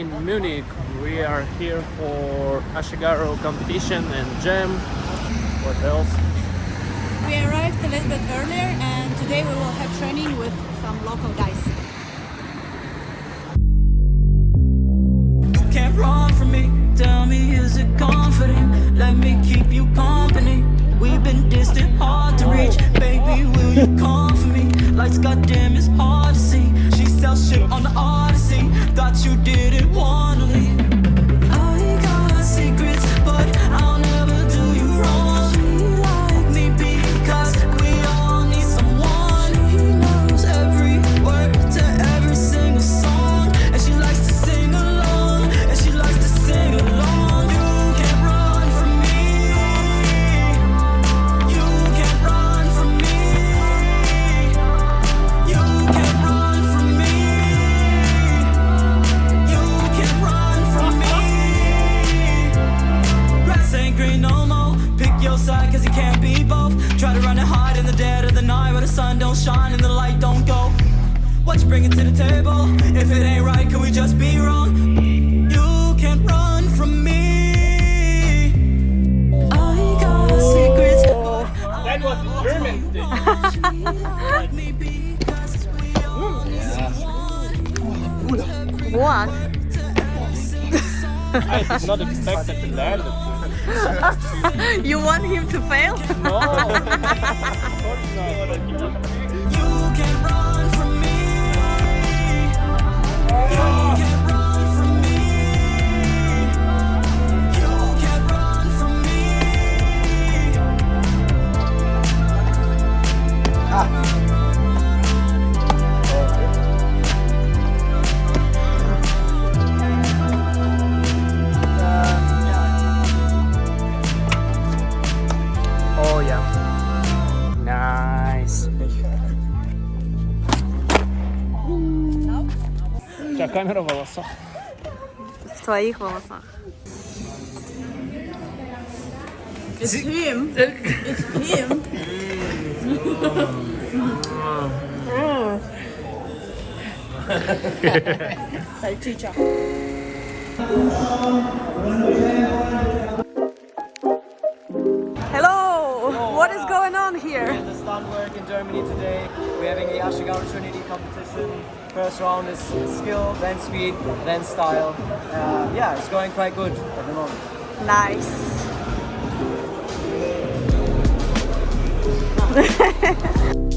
guys, we're in Munich. We are here for Ashigaru competition and jam. What else? We arrived a little bit earlier and today we will have training with some local guys. You can't run from me. Tell me, is it confident? Let me keep you company. We've been distant, hard to reach. Oh. Baby, will you come for me? Lights, goddamn, it's hard see. Shit on the Odyssey. Thought you didn't wanna That was German like me because we all need someone. What? I did not expect that to learn that. You want him to fail? No, тебя камера в волосах. В твоих волосах. It's him. It's him. Salchicha. Hello. What is going on here? Work in Germany today. We're having the Ashigaru Trinity competition. First round is skill, then speed, then style. Uh, yeah, it's going quite good at the moment. Nice.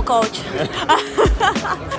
no coach.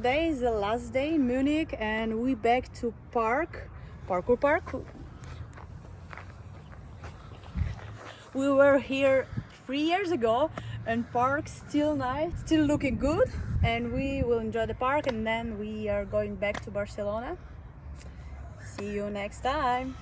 Today is the last day in Munich and we back to park, parkour park. We were here three years ago and park still nice, still looking good and we will enjoy the park and then we are going back to Barcelona. See you next time.